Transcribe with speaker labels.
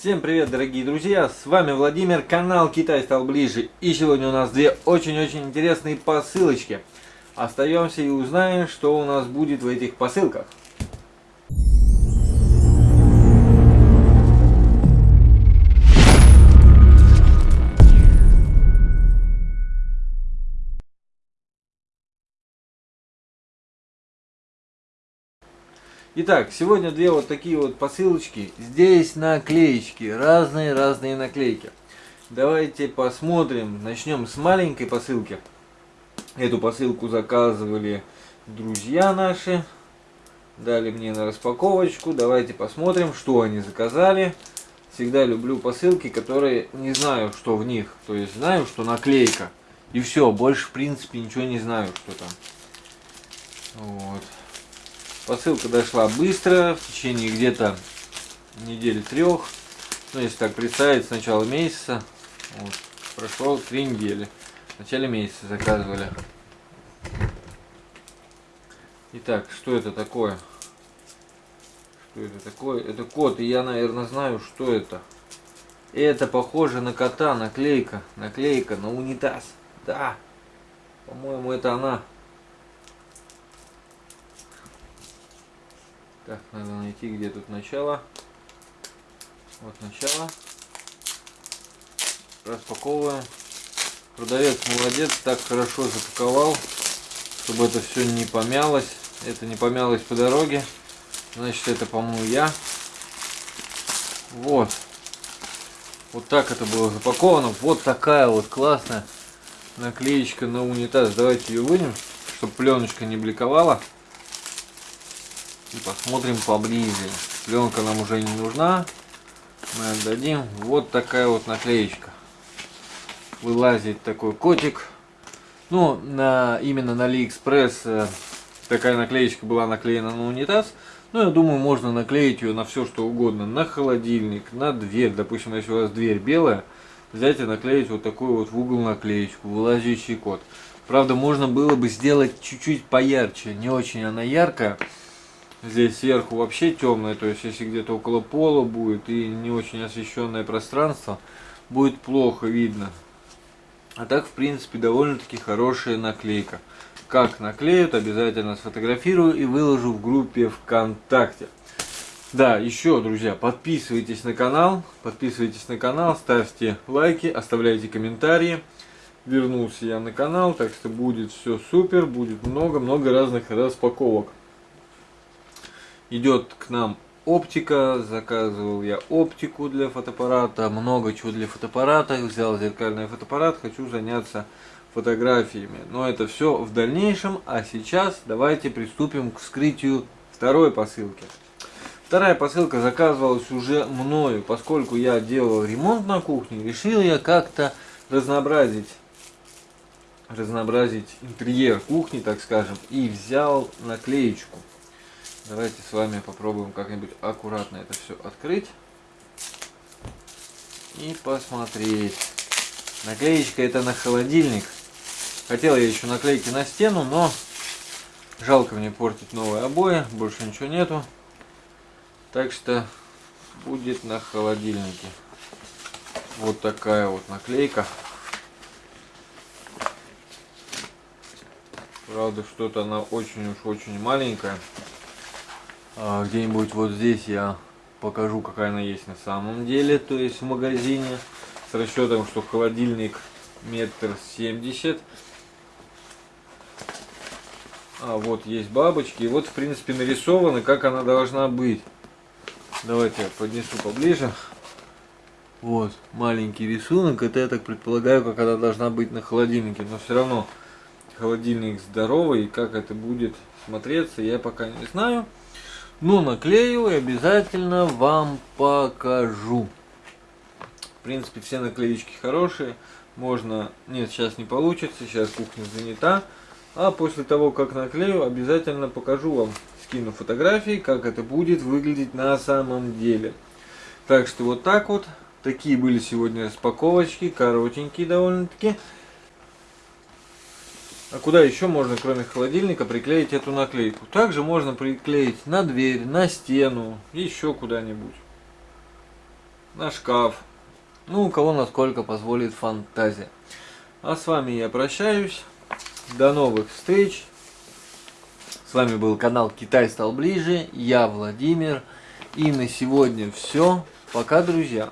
Speaker 1: Всем привет, дорогие друзья! С вами Владимир, канал Китай стал ближе. И сегодня у нас две очень-очень интересные посылочки. Остаемся и узнаем, что у нас будет в этих посылках. Итак, сегодня две вот такие вот посылочки. Здесь наклеечки, разные-разные наклейки. Давайте посмотрим. Начнем с маленькой посылки. Эту посылку заказывали друзья наши. Дали мне на распаковочку. Давайте посмотрим, что они заказали. Всегда люблю посылки, которые не знаю, что в них. То есть знаю, что наклейка. И все, больше в принципе ничего не знаю, что там. Вот. Посылка дошла быстро, в течение где-то недели трех. Ну, если так представить, с начала месяца. Вот, прошло три недели. В начале месяца заказывали. Итак, что это такое? Что это такое? Это кот, и я, наверное, знаю, что это. Это похоже на кота, наклейка. Наклейка на унитаз. Да. По-моему, это она. Так, надо найти, где тут начало. Вот начало. Распаковываем. Продавец молодец, так хорошо запаковал, чтобы это все не помялось. Это не помялось по дороге. Значит, это, по-моему, я. Вот. Вот так это было запаковано. Вот такая вот классная наклеечка на унитаз. Давайте ее вынем, чтобы пленочка не бликовала. И посмотрим поближе. Пленка нам уже не нужна. Мы отдадим. Вот такая вот наклеечка. Вылазит такой котик. Ну, на, именно на Алиэкспресс э, такая наклеечка была наклеена на унитаз. Ну, я думаю, можно наклеить ее на все, что угодно. На холодильник, на дверь. Допустим, если у вас дверь белая, взять и наклеить вот такую вот в угол наклеечку, вылазящий кот. Правда, можно было бы сделать чуть-чуть поярче. Не очень она яркая. Здесь сверху вообще темное, то есть если где-то около пола будет и не очень освещенное пространство, будет плохо видно. А так, в принципе, довольно-таки хорошая наклейка. Как наклеют, обязательно сфотографирую и выложу в группе ВКонтакте. Да, еще, друзья, подписывайтесь на канал, подписывайтесь на канал, ставьте лайки, оставляйте комментарии. Вернулся я на канал, так что будет все супер, будет много-много разных распаковок идет к нам оптика, заказывал я оптику для фотоаппарата, много чего для фотоаппарата, взял зеркальный фотоаппарат, хочу заняться фотографиями. Но это все в дальнейшем, а сейчас давайте приступим к вскрытию второй посылки. Вторая посылка заказывалась уже мною, поскольку я делал ремонт на кухне, решил я как-то разнообразить разнообразить интерьер кухни, так скажем, и взял наклеечку. Давайте с вами попробуем как-нибудь аккуратно это все открыть. И посмотреть. Наклеечка это на холодильник. Хотел я еще наклейки на стену, но жалко мне портить новые обои. Больше ничего нету. Так что будет на холодильнике. Вот такая вот наклейка. Правда, что-то она очень уж очень маленькая. А, где-нибудь вот здесь я покажу, какая она есть на самом деле, то есть в магазине, с расчетом, что холодильник метр семьдесят. А вот есть бабочки, и вот в принципе нарисованы, как она должна быть. Давайте я поднесу поближе. Вот, маленький рисунок, это я так предполагаю, как она должна быть на холодильнике, но все равно холодильник здоровый, и как это будет смотреться, я пока не знаю. Но наклею и обязательно вам покажу. В принципе, все наклеечки хорошие. Можно... Нет, сейчас не получится, сейчас кухня занята. А после того, как наклею, обязательно покажу вам, скину фотографии, как это будет выглядеть на самом деле. Так что вот так вот. Такие были сегодня распаковочки, коротенькие довольно-таки. А куда еще можно, кроме холодильника, приклеить эту наклейку? Также можно приклеить на дверь, на стену, еще куда-нибудь. на шкаф. Ну, у кого насколько позволит фантазия. А с вами я прощаюсь. До новых встреч. С вами был канал Китай стал ближе. Я Владимир. И на сегодня все. Пока, друзья.